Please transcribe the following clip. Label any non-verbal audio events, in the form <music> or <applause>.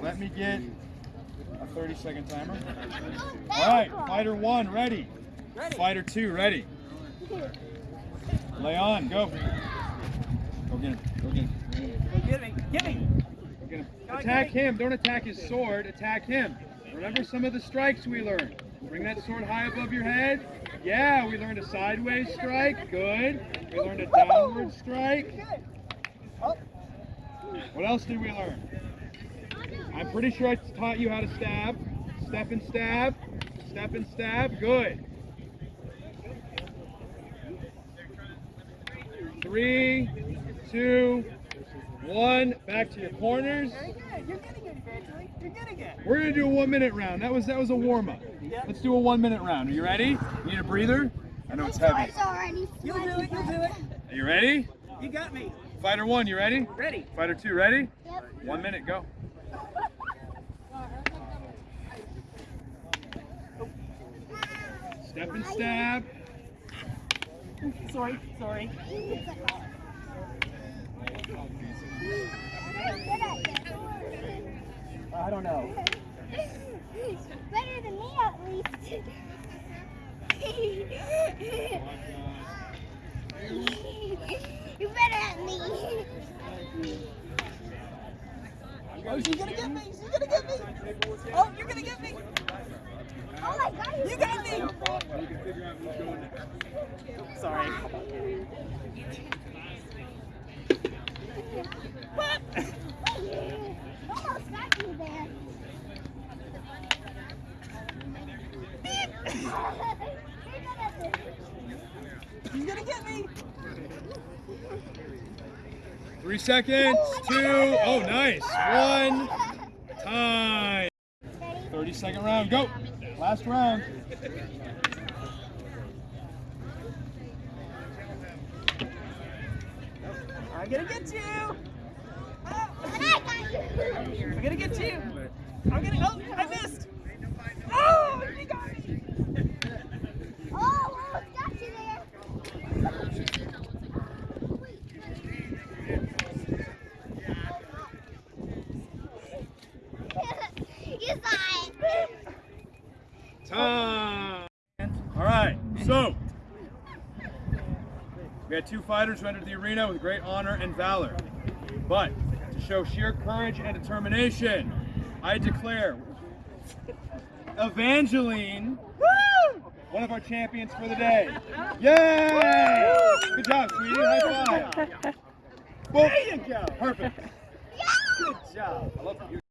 Let me get a 30 second timer. All right, fighter one, ready. Fighter two, ready. Lay on, go. Go get him, go get him. Go get me. Get me. Go get him. Attack him, don't attack his sword, attack him. Remember some of the strikes we learned. Bring that sword high above your head. Yeah, we learned a sideways strike, good. We learned a downward strike. What else did we learn? I'm pretty sure I taught you how to stab. Step and stab. Step and stab. Good. Three, two, one. Back to your corners. very good. You're getting it, Evangeline. You're getting it. We're gonna do a one minute round. That was that was a warm up. Yeah. Let's do a one minute round. Are you ready? You need a breather? I know it's heavy. You'll do it. You'll do it. Are you ready? You got me. Fighter one, you ready? Ready. Fighter two, ready? Yep. One minute, go. Step and stab. Sorry. Sorry. I don't know. Better than me at least. <laughs> You're better at me. Oh, she's gonna get me. She's gonna get me. Oh, you're gonna get me. Oh my god. You got me. Sorry. Almost got you there. You're good at this. She's gonna get me. Three seconds. Two. Oh, nice. One. Time. 30 second round. Go. Last round. I'm gonna get you. Oh. I'm gonna get you. I'm gonna. Oh, I missed. Oh, you got me. Oh, almost got you there. All right. So we had two fighters who entered the arena with great honor and valor. But to show sheer courage and determination, I declare Evangeline one of our champions for the day. Yay! Good job, sweetie. High five. Well, There you go. perfect. <laughs> Good job. I love you.